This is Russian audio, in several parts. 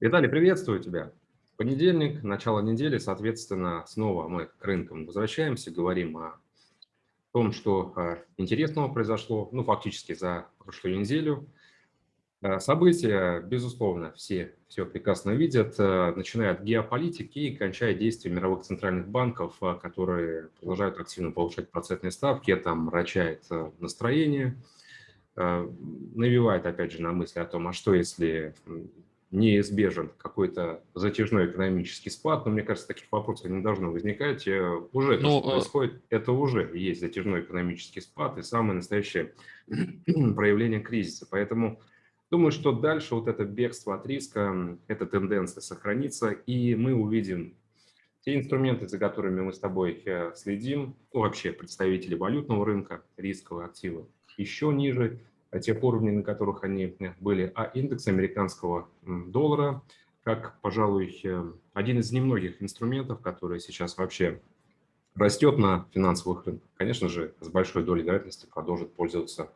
Виталий, приветствую тебя. Понедельник, начало недели, соответственно, снова мы к рынкам возвращаемся, говорим о том, что а, интересного произошло, ну, фактически за прошлую неделю. А, события, безусловно, все все прекрасно видят, а, начиная от геополитики и кончая действия мировых центральных банков, которые продолжают активно повышать процентные ставки, это мрачает настроение, навевает, опять же, на мысли о том, а что если неизбежен какой-то затяжной экономический спад, но мне кажется, таких вопросов не должно возникать. Э, уже ну, то, что э, происходит, это уже есть затяжной экономический спад и самое настоящее проявление кризиса. Поэтому думаю, что дальше вот это бегство от риска, эта тенденция сохранится, и мы увидим те инструменты, за которыми мы с тобой э, следим, ну, вообще представители валютного рынка, рисковые активы, еще ниже, тех уровней, на которых они э, были, а индекс американского доллара, как, пожалуй, э, один из немногих инструментов, который сейчас вообще растет на финансовых рынках, конечно же, с большой долей вероятности продолжит пользоваться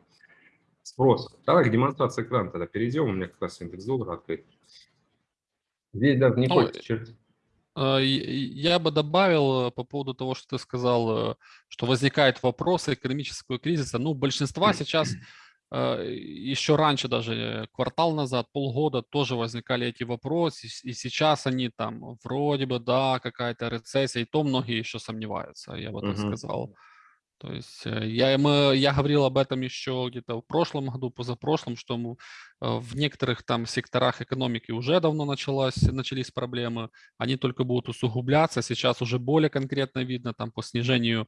спросом. Давай к демонстрации экрана тогда перейдем. У меня как раз индекс доллара открыт. Здесь даже не ну, э, Я бы добавил по поводу того, что ты сказал, что возникает вопрос экономического кризиса. Ну, большинства сейчас Э, еще раньше, даже квартал назад, полгода тоже возникали эти вопросы, и сейчас они там вроде бы, да, какая-то рецессия, и то многие еще сомневаются, я бы так uh-huh. сказал. То есть э, я, мы, я говорил об этом еще где-то в прошлом году, позапрошлом, что мы, э, в некоторых там секторах экономики уже давно началась, начались проблемы, они только будут усугубляться, сейчас уже более конкретно видно там по снижению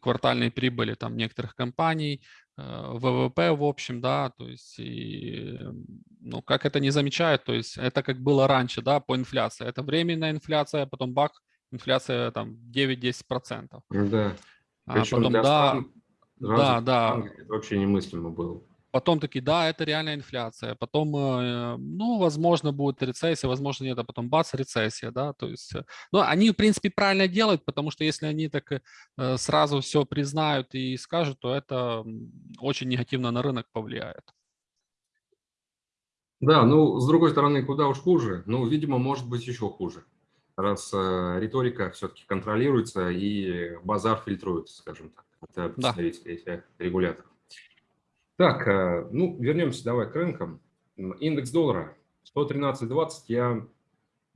квартальной прибыли там некоторых компаний, Э, ВВП в общем, да, то есть, и, ну, как это не замечают, то есть, это как было раньше, да, по инфляции, это временная инфляция, потом бак, инфляция там 9-10%. Да, а потом, да, стран, да, да. Это вообще немыслимо было. Потом такие, да, это реальная инфляция. Потом, э, ну, возможно, будет рецессия, возможно, нет, а потом бац, рецессия, да, то есть, э, ну, они, в принципе, правильно делают, потому что если они так э, сразу все признают и скажут, то это очень негативно на рынок повлияет. Да, ну, с другой стороны, куда уж хуже, ну, видимо, может быть еще хуже, раз риторика все-таки контролируется и базар фильтруется, скажем так, это представители да. регуляторов. Так, э, ну, вернемся давай к рынкам. Индекс доллара 113.20. Я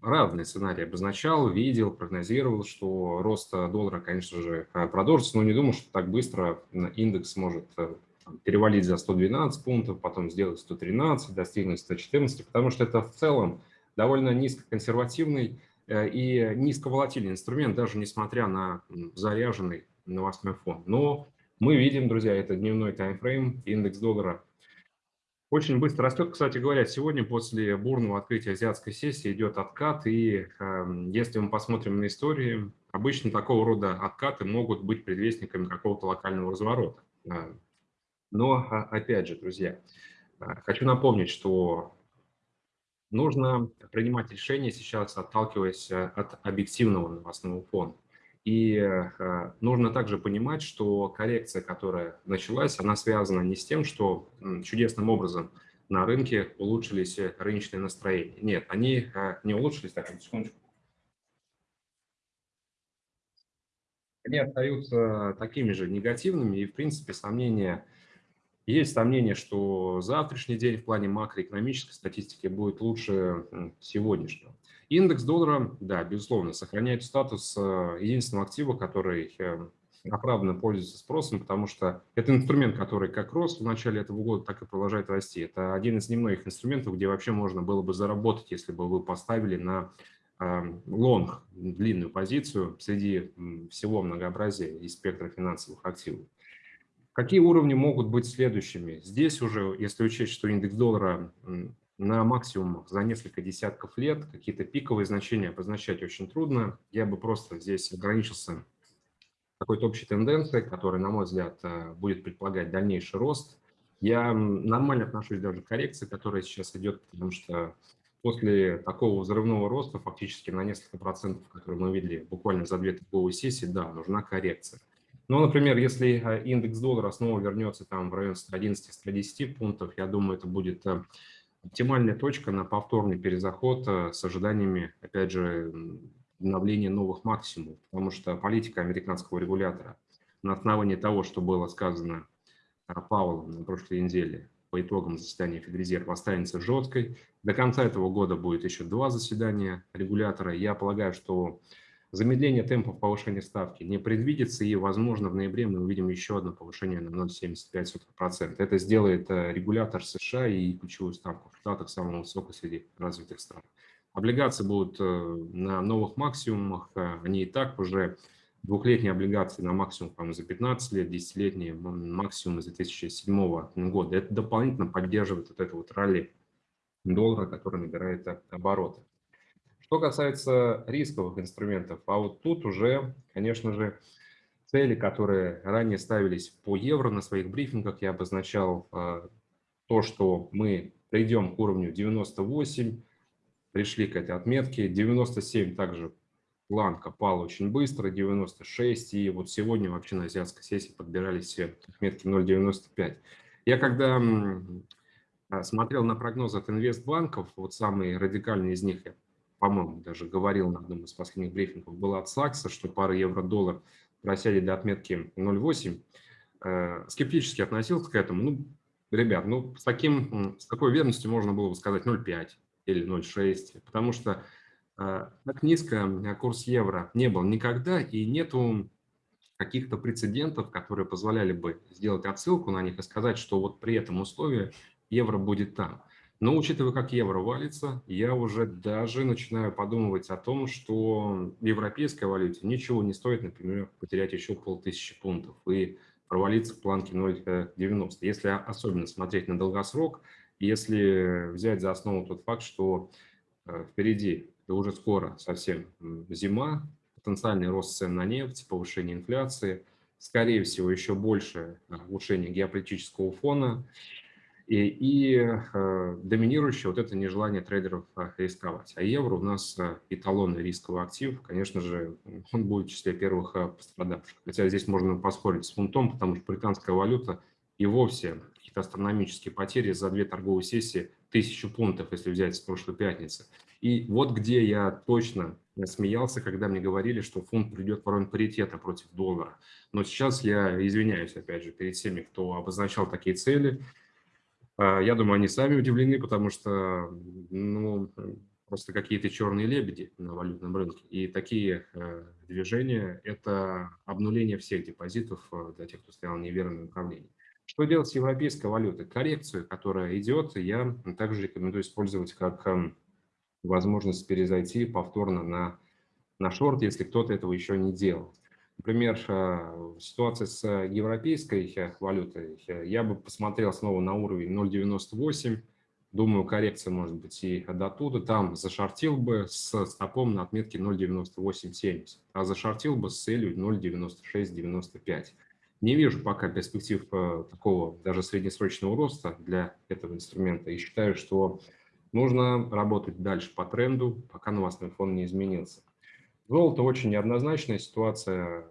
разные сценарии обозначал, видел, прогнозировал, что рост доллара, конечно же, э, продолжится, но не думал, что так быстро индекс может э, перевалить за 112 пунктов, потом сделать 113, достигнуть 114, потому что это в целом довольно низкоконсервативный и низковолатильный инструмент, даже несмотря на заряженный новостной фон. Но мы видим, друзья, это дневной таймфрейм, индекс доллара очень быстро растет. Кстати говоря, сегодня после бурного открытия азиатской сессии идет откат, и э, если мы посмотрим на истории, обычно такого рода откаты могут быть предвестниками какого-то локального разворота. Но, а, опять же, друзья, а, хочу напомнить, что нужно принимать решения сейчас, отталкиваясь э, от объективного новостного фона. И э, нужно также понимать, что коррекция, которая началась, она связана не с тем, что чудесным образом на рынке улучшились рыночные настроения. Нет, они э, не улучшились. Так, секундочку. Они остаются такими же негативными, и, в принципе, сомнения, есть сомнение, что завтрашний день в плане макроэкономической статистики будет лучше сегодняшнего. Индекс доллара, да, безусловно, сохраняет статус э, единственного актива, который оправданно пользуется спросом, потому что это инструмент, который как рос в начале этого года, так и продолжает расти. Это один из немногих инструментов, где вообще можно было бы заработать, если бы вы поставили на э, лонг, длинную позицию среди всего многообразия и спектра финансовых активов. Какие уровни могут быть следующими? Здесь уже, если учесть, что индекс доллара на максимумах за несколько десятков лет. Какие-то пиковые значения обозначать очень трудно. Я бы просто здесь ограничился какой-то общей тенденцией, которая, на мой взгляд, э, будет предполагать дальнейший рост. Я нормально отношусь даже к коррекции, которая сейчас идет, потому что после такого взрывного роста, фактически на несколько процентов, которые мы видели буквально за две торговые сессии, да, нужна коррекция. Ну, например, если э, индекс доллара снова вернется там в район 111-110 пунктов, я думаю, это будет э, оптимальная точка на повторный перезаход э, с ожиданиями, опять же, обновления новых максимумов, потому что политика американского регулятора на основании того, что было сказано Паулом на прошлой неделе по итогам заседания Федрезерва останется жесткой. До конца этого года будет еще два заседания регулятора. Я полагаю, что замедление темпов повышения ставки не предвидится, и, возможно, в ноябре мы увидим еще одно повышение на 0,75%. Это сделает э, регулятор США и ключевую ставку в Штатах самым высокой среди развитых стран. Облигации будут э, на новых максимумах, э, они и так уже двухлетние облигации на максимум по за 15 лет, десятилетние максимум из 2007 года. Это дополнительно поддерживает вот это вот ралли доллара, который набирает обороты. Что касается рисковых инструментов, а вот тут уже, конечно же, цели, которые ранее ставились по евро на своих брифингах, я обозначал э, то, что мы придем к уровню 98, пришли к этой отметке, 97 также планка пала очень быстро, 96, и вот сегодня вообще на азиатской сессии подбирались к отметке 0,95. Я когда а, смотрел на прогнозы от инвестбанков, вот самый радикальный из них, я, по-моему, даже говорил на одном из последних брифингов, был от Сакса, что пара евро-доллар просели до отметки 0,8. Э, скептически относился к этому. Ну, ребят, ну, с, таким, с такой верностью можно было бы сказать 0,5 или 0,6, потому что а, так низко курс евро не был никогда, и нету каких-то прецедентов, которые позволяли бы сделать отсылку на них и сказать, что вот при этом условии евро будет там. Но учитывая, как евро валится, я уже даже начинаю подумывать о том, что в европейской валюте ничего не стоит, например, потерять еще полтысячи пунктов и провалиться в планке 0,90. Если особенно смотреть на долгосрок, если взять за основу тот факт, что э, впереди и уже скоро совсем зима, потенциальный рост цен на нефть, повышение инфляции, скорее всего, еще больше улучшение геополитического фона и, и э, доминирующее вот это нежелание трейдеров э, рисковать. А евро у нас э, эталонный рисковый актив, конечно же, он будет в числе первых э, пострадавших. Хотя здесь можно поспорить с фунтом, потому что британская валюта и вовсе какие-то астрономические потери за две торговые сессии, тысячу пунктов, если взять с прошлой пятницы – и вот где я точно смеялся, когда мне говорили, что фунт придет в район паритета против доллара. Но сейчас я извиняюсь, опять же, перед всеми, кто обозначал такие цели. А, я думаю, они сами удивлены, потому что ну, просто какие-то черные лебеди на валютном рынке. И такие э, движения – это обнуление всех депозитов э, для тех, кто стоял в неверном направлении. Что делать с европейской валютой? Коррекцию, которая идет, я также рекомендую использовать как эм, возможность перезайти повторно на, на шорт, если кто-то этого еще не делал. Например, э, ситуация с европейской э, валютой, э, я бы посмотрел снова на уровень 0.98, думаю, коррекция может быть и до туда, там зашортил бы с стопом на отметке 0.9870, а зашортил бы с целью 0.9695. Не вижу пока перспектив такого даже среднесрочного роста для этого инструмента и считаю, что Нужно работать дальше по тренду, пока новостной фон не изменился. Золото очень неоднозначная ситуация.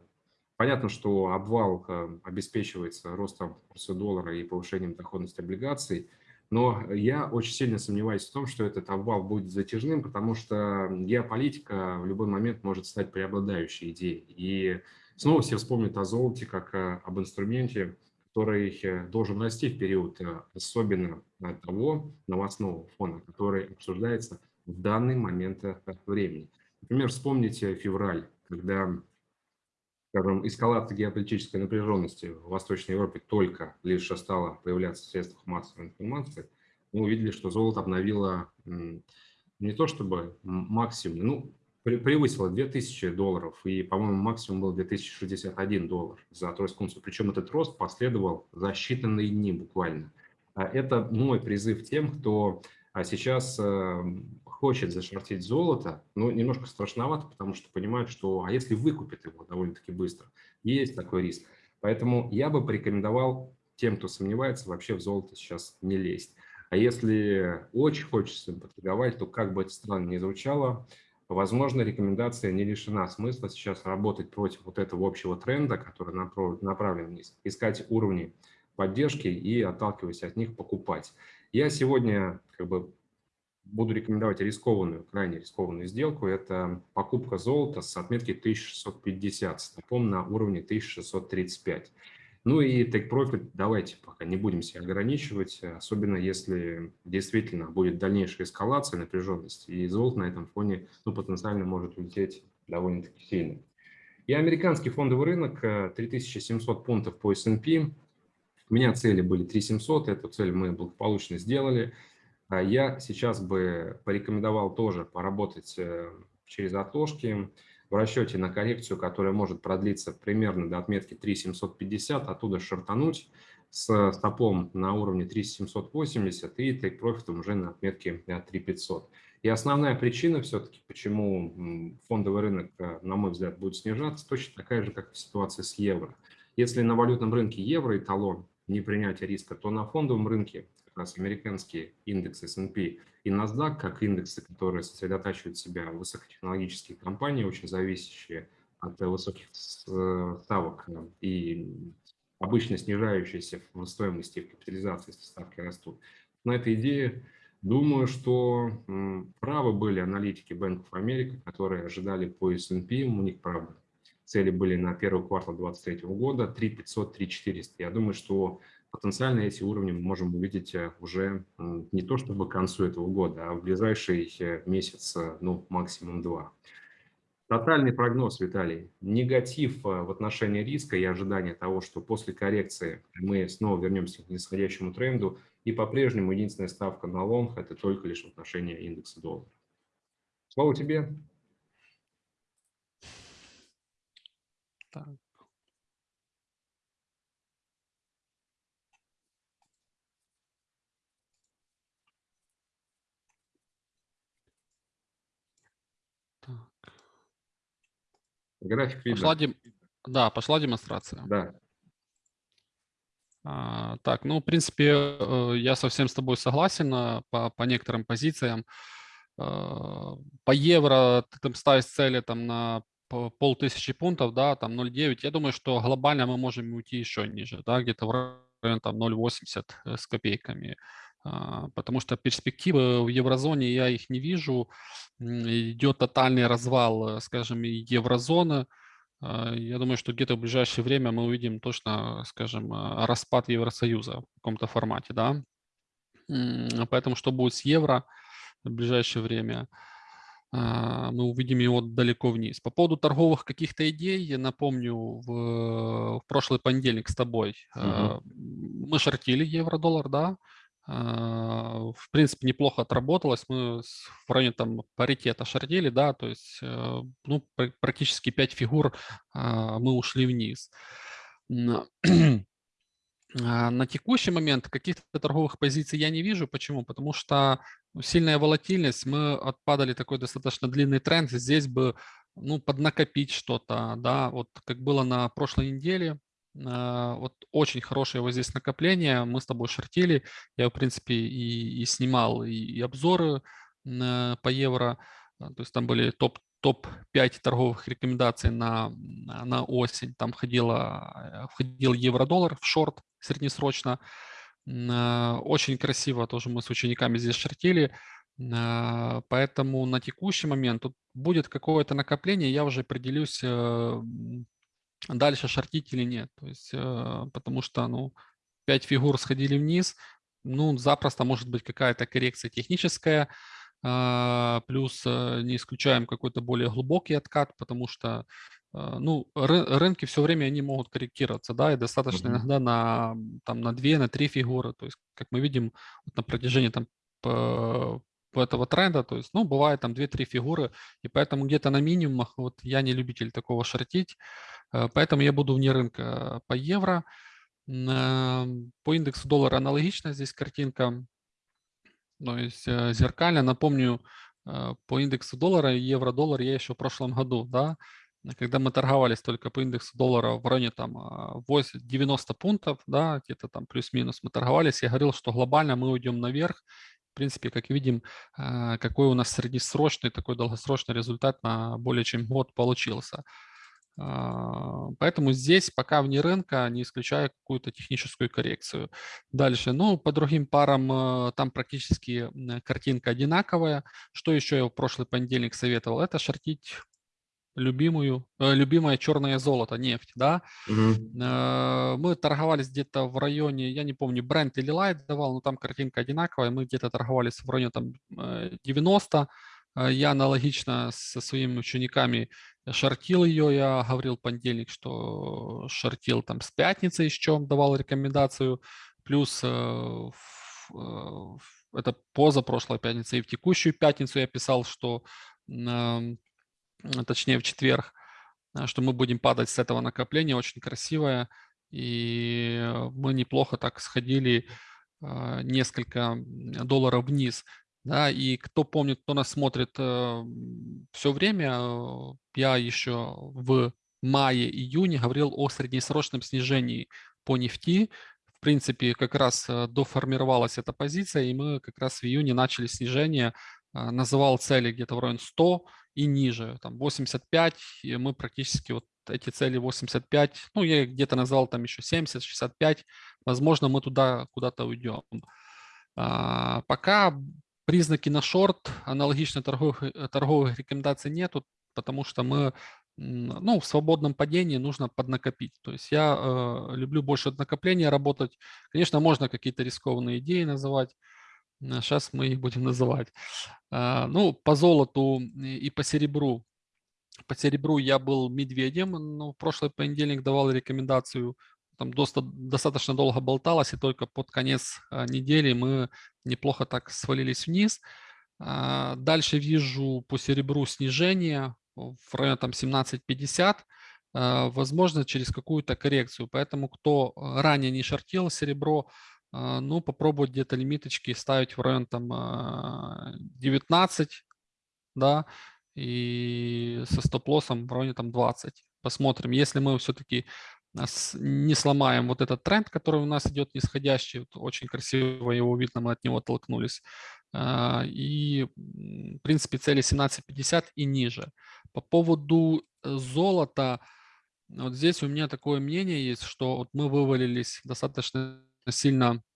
Понятно, что обвал э, обеспечивается ростом курса доллара и повышением доходности облигаций, но я очень сильно сомневаюсь в том, что этот обвал будет затяжным, потому что геополитика в любой момент может стать преобладающей идеей. И снова все вспомнят о золоте как э, об инструменте, который э, должен расти в период особенно того новостного фона, который обсуждается в данный момент времени. Например, вспомните февраль, когда скажем, эскалация геополитической напряженности в Восточной Европе только лишь стала появляться в средствах массовой информации, мы увидели, что золото обновило не то чтобы максимум, ну, превысила 2000 долларов, и, по-моему, максимум был 2061 доллар за тройскую унцию. Причем этот рост последовал за считанные дни буквально. А это мой призыв тем, кто а, сейчас э, хочет зашортить золото, но немножко страшновато, потому что понимают, что а если выкупит его довольно-таки быстро, есть такой риск. Поэтому я бы порекомендовал тем, кто сомневается, вообще в золото сейчас не лезть. А если очень хочется поторговать, то как бы это странно ни звучало, Возможно, рекомендация не лишена смысла сейчас работать против вот этого общего тренда, который направлен вниз, искать уровни поддержки и, отталкиваясь от них, покупать. Я сегодня как бы буду рекомендовать рискованную, крайне рискованную сделку. Это покупка золота с отметки 1650, стопом на уровне 1635. Ну и take profit давайте пока не будем себя ограничивать, особенно если действительно будет дальнейшая эскалация напряженности, и золото на этом фоне ну, потенциально может улететь довольно-таки сильно. И американский фондовый рынок 3700 э, пунктов по S&P. У меня цели были 3700, эту цель мы благополучно сделали. А я сейчас бы порекомендовал тоже поработать э, через отложки в расчете на коррекцию, которая может продлиться примерно до отметки 3750, оттуда шартануть с стопом на уровне 3780 и take профитом уже на отметке 3500. И основная причина все-таки, почему фондовый рынок, э, на мой взгляд, будет снижаться, точно такая же, как в ситуации с евро. Если на валютном рынке евро эталон не принятия риска, то на фондовом рынке как раз американские индексы S&P и NASDAQ, как индексы, которые сосредотачивают в себя высокотехнологические компании, очень зависящие от высоких ставок и обычно снижающиеся в стоимости в капитализации, если ставки растут. На этой идее думаю, что правы были аналитики of America, которые ожидали по S&P, у них, правда, цели были на первый квартал 2023 года 3 500, 3 400. Я думаю, что потенциально эти уровни мы можем увидеть э, уже не то чтобы к концу этого года, а в ближайший э, месяц, э, ну, максимум два. Тотальный прогноз, Виталий. Негатив в отношении риска и ожидания того, что после коррекции мы снова вернемся к нисходящему тренду, и по-прежнему единственная ставка на лонг – это только лишь в отношении индекса доллара. Слово тебе. Так. График видно. Пошла дем... Да, пошла демонстрация. Да. А, так, ну, в принципе, э, я совсем с тобой согласен а, по, по некоторым позициям. А, по евро ты там ставишь цели там на полтысячи пунктов, да, там 0,9. Я думаю, что глобально мы можем уйти еще ниже, да, где-то в районе там 0,80 э, с копейками. Потому что перспективы в еврозоне я их не вижу. Идет тотальный развал, э, скажем, еврозоны. А, я думаю, что где-то в ближайшее время мы увидим точно, скажем, а, распад Евросоюза в каком-то формате, да. Поэтому что будет с евро в ближайшее время, а, мы увидим его далеко вниз. По поводу торговых каких-то идей, я напомню, в, в прошлый понедельник с тобой угу. мы шортили евро-доллар, да, а, в принципе, неплохо отработалось. Мы в районе там паритета шардили, да, то есть э, ну, практически 5 фигур а, мы ушли вниз. А, на текущий момент каких-то торговых позиций я не вижу. Почему? Потому что сильная волатильность, мы отпадали такой достаточно длинный тренд. Здесь бы ну, поднакопить что-то, да, вот как было на прошлой неделе, а, вот очень хорошее вот здесь накопление. Мы с тобой шортили. Я, в принципе, и, и снимал и, и обзоры по евро. А, то есть там были топ топ-5 торговых рекомендаций на, на осень. Там входило, входил евро-доллар в шорт среднесрочно. Очень красиво тоже мы с учениками здесь шортили. Поэтому на текущий момент тут будет какое-то накопление. Я уже определюсь э, дальше шортить или нет. То есть, э, потому что, ну, 5 фигур сходили вниз, ну, запросто может быть какая-то коррекция техническая, а, плюс э, не исключаем какой-то более глубокий откат, потому что, э, ну, рынки все время, они могут корректироваться, да, и достаточно mm-hmm. иногда на, там, на 2, на 3 фигуры, то есть, как мы видим, вот на протяжении там этого тренда, то есть, ну, бывает там 2-3 фигуры, и поэтому где-то на минимумах, вот я не любитель такого шортить, Э, поэтому я буду вне рынка по евро. По индексу доллара аналогично здесь картинка. То есть э, зеркально. Напомню, э, по индексу доллара евро-доллар я еще в прошлом году, да, когда мы торговались только по индексу доллара в районе там 90 пунктов, да, где-то там плюс-минус мы торговались, я говорил, что глобально мы уйдем наверх. В принципе, как видим, какой у нас среднесрочный, такой долгосрочный результат на более чем год получился. А, поэтому здесь пока вне рынка, не исключая какую-то техническую коррекцию. Дальше, ну, по другим парам э, там практически картинка одинаковая. Что еще я в прошлый понедельник советовал? Это шортить любимую, э, любимое черное золото, нефть, да. Угу. Мы торговались где-то в районе, я не помню, бренд или лайт давал, но там картинка одинаковая, мы где-то торговались в районе там 90, я аналогично со своими учениками шортил ее, я говорил понедельник, что шортил там с пятницы еще, давал рекомендацию, плюс э, э, это поза прошлой пятницы и в текущую пятницу я писал, что точнее в четверг, что мы будем падать с этого накопления, очень красивое, и мы неплохо так сходили несколько долларов вниз. Да, и кто помнит, кто нас смотрит э, все время, э, я еще в мае-июне говорил о среднесрочном снижении по нефти. В принципе, как раз э, доформировалась эта позиция, и мы как раз в июне начали снижение. Э, называл цели где-то в районе 100 и ниже, там 85, и мы практически вот эти цели 85, ну, я где-то назвал там еще 70, 65, возможно, мы туда куда-то уйдем. А, пока Признаки на шорт, аналогично торговых, э, торговых рекомендаций нету, потому что мы ну, в свободном падении нужно поднакопить. То есть я э, люблю больше от накопления работать. Конечно, можно какие-то рискованные идеи называть. Сейчас мы их будем называть. Э, ну, по золоту и по серебру. По серебру я был медведем, но в прошлый понедельник давал рекомендацию там достаточно долго болталось, и только под конец а, недели мы неплохо так свалились вниз. Дальше вижу по серебру снижение в районе там 17.50, а, возможно, через какую-то коррекцию. Поэтому, кто ранее не шортил серебро, ну, попробовать где-то лимиточки ставить в район там 19, да, и со стоп-лоссом в районе там 20. Посмотрим. Если мы все-таки не сломаем вот этот тренд, который у нас идет нисходящий, вот очень красиво его видно, мы от него оттолкнулись. А, и, в принципе, цели 17.50 и ниже. По поводу э, золота, вот здесь у меня такое мнение есть, что вот мы вывалились достаточно сильно а,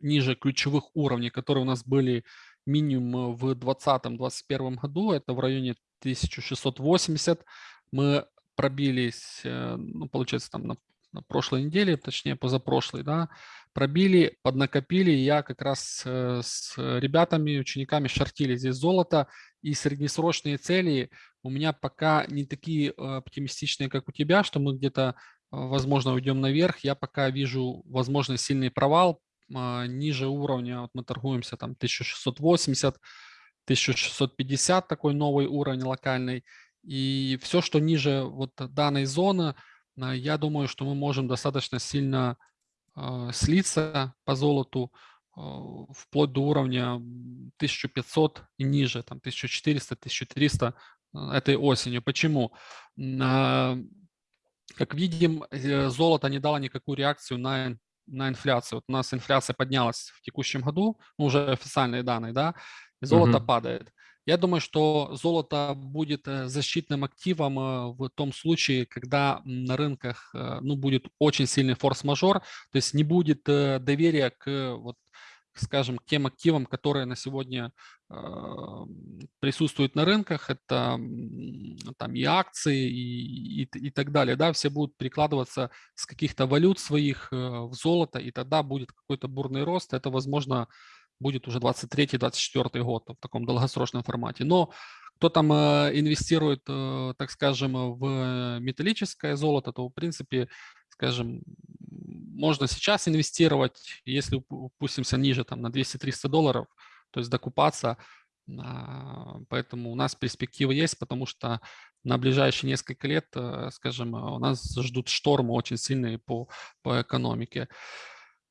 ниже ключевых уровней, которые у нас были минимум в 2020-2021 году, это в районе 1680. Мы пробились, э, ну, получается, там на, на прошлой неделе, точнее, позапрошлой, да, пробили, поднакопили. Я как раз э, с ребятами, учениками шортили здесь золото, и среднесрочные цели у меня пока не такие э, оптимистичные, как у тебя, что мы где-то, возможно, уйдем наверх. Я пока вижу, возможно, сильный провал ниже уровня. Вот мы торгуемся там 1680, 1650, такой новый уровень локальный. И все, что ниже вот данной зоны, а, я думаю, что мы можем достаточно сильно слиться по золоту вплоть до уровня 1500 и ниже, там 1400-1300 этой осенью. Почему? Как видим, э, золото не дало никакую реакцию на, на инфляцию. Вот у нас инфляция поднялась в текущем году, ну, уже официальные данные, да, и золото угу. падает. Я думаю, что золото будет э, защитным активом э, в том случае, когда на рынках ну, будет очень сильный форс-мажор, то есть не будет доверия к, вот, скажем, тем активам, которые на сегодня присутствуют на рынках, это там и акции и, и, и так далее, да, все будут перекладываться с каких-то валют своих в золото, и тогда будет какой-то бурный рост, это, возможно, будет уже 23-24 год в таком долгосрочном формате. Но кто там э, инвестирует, э, так скажем, в металлическое золото, то, в принципе, скажем, можно сейчас инвестировать, если упустимся ниже там, на 200-300 долларов, то есть докупаться. А, поэтому у нас перспективы есть, потому что на ближайшие несколько лет, э, скажем, у нас ждут штормы очень сильные по, по экономике.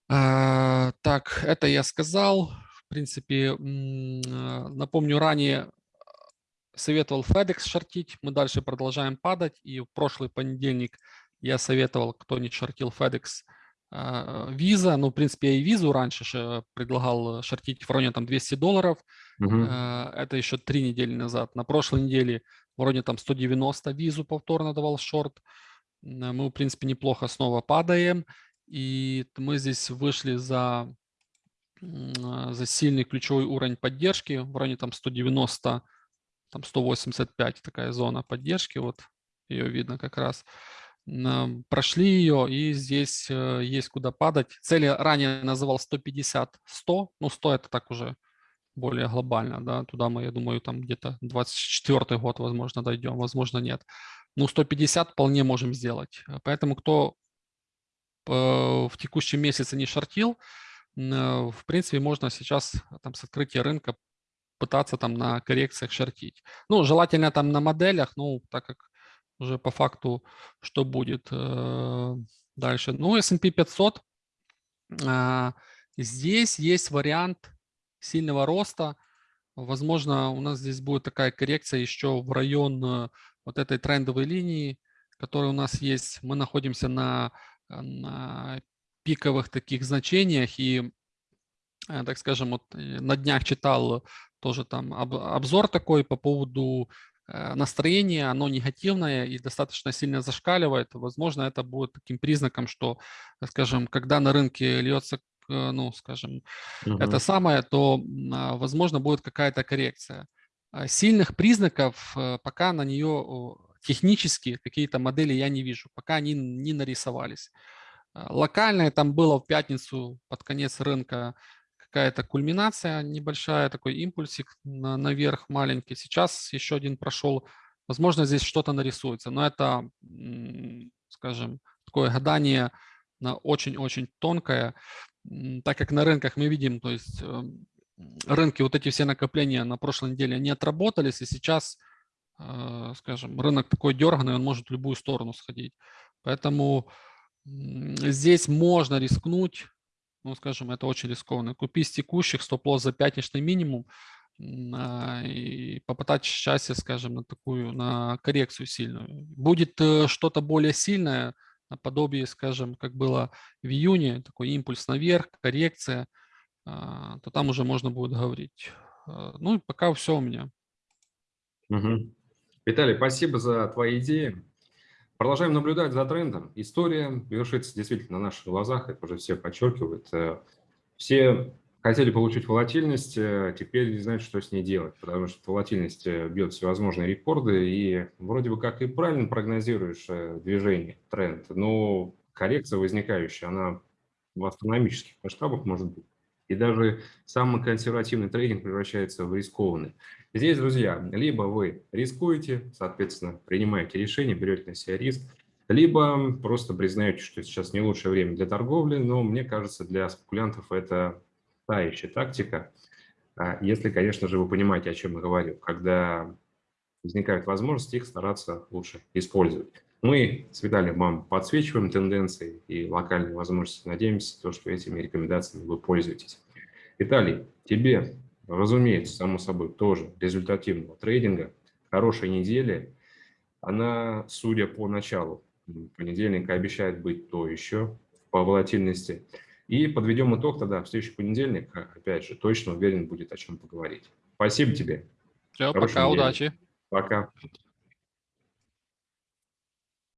А, так, это я сказал. В принципе, а, напомню, ранее советовал FedEx шортить. Мы дальше продолжаем падать. И в прошлый понедельник я советовал, кто не шортил FedEx, а, Visa. Ну, в принципе, я и визу раньше предлагал шортить в районе там 200 долларов. Угу. Это еще три недели назад. На прошлой неделе вроде там 190 визу повторно давал шорт. Мы, в принципе, неплохо снова падаем. И мы здесь вышли за, за сильный ключевой уровень поддержки, в районе там 190, там 185 такая зона поддержки, вот ее видно как раз. Прошли ее, и здесь э, есть куда падать. Цели ранее называл 150-100, ну 100 это так уже более глобально, да, туда мы, я думаю, там где-то 24 год, возможно, дойдем, возможно, нет. Ну, 150 вполне можем сделать. Поэтому кто э, в текущем месяце не шортил, э, в принципе, можно сейчас там с открытия рынка пытаться там на коррекциях шортить. Ну, желательно там на моделях, ну, так как уже по факту, что будет э, дальше. Ну, S&P 500, здесь есть вариант сильного роста. Возможно, у нас здесь будет такая коррекция еще в район э, вот этой трендовой линии, которая у нас есть. Мы находимся на, на пиковых таких значениях и, э, так скажем, вот на днях читал тоже там обзор такой по поводу настроения, оно негативное и достаточно сильно зашкаливает. Возможно, это будет таким признаком, что, скажем, когда на рынке льется Э, ну, скажем, угу. это самое, то, а, возможно, будет какая-то коррекция. А сильных признаков э, пока на нее технически какие-то модели я не вижу, пока они не нарисовались. Локальная там было в пятницу под конец рынка какая-то кульминация небольшая, такой импульсик на, наверх маленький. Сейчас еще один прошел. Возможно, здесь что-то нарисуется, но это, скажем, такое гадание очень-очень тонкое так как на рынках мы видим, то есть эм, рынки, вот эти все накопления на прошлой неделе не отработались, и сейчас, э, скажем, рынок такой дерганный, он может в любую сторону сходить. Поэтому здесь можно рискнуть, ну, скажем, это очень рискованно. Купить с текущих стоп-лосс за пятничный минимум а, и попытать счастье, скажем, на такую, на коррекцию сильную. Будет э, что-то более сильное, наподобие, скажем, как было в июне, такой импульс наверх, коррекция, а, то там уже можно будет говорить. А, ну и пока все у меня. Угу. Виталий, спасибо за твои идеи. Продолжаем наблюдать за трендом. История вершится действительно на наших глазах, это уже все подчеркивают. Э, все хотели получить волатильность, э, теперь не знают, что с ней делать, потому что волатильность э, бьет всевозможные рекорды, и вроде бы как и правильно прогнозируешь движение, тренд, но коррекция возникающая, она в астрономических масштабах может быть. И даже самый консервативный трейдинг превращается в рискованный. Здесь, друзья, либо вы рискуете, соответственно, принимаете решение, берете на себя риск, либо просто признаете, что сейчас не лучшее время для торговли, но мне кажется, для спекулянтов это та еще тактика, а, если, конечно же, вы понимаете, о чем я говорю, когда возникают возможности, их стараться лучше использовать. Мы с Виталием вам подсвечиваем тенденции и локальные возможности. Надеемся, то, что этими рекомендациями вы пользуетесь. Виталий, тебе, разумеется, само собой, тоже результативного трейдинга, хорошей недели. Она, судя по началу понедельника, обещает быть то еще по волатильности. И подведем итог тогда в следующий понедельник. Опять же, точно уверен, будет о чем поговорить. Спасибо тебе. Все, пока, недели. удачи. Пока.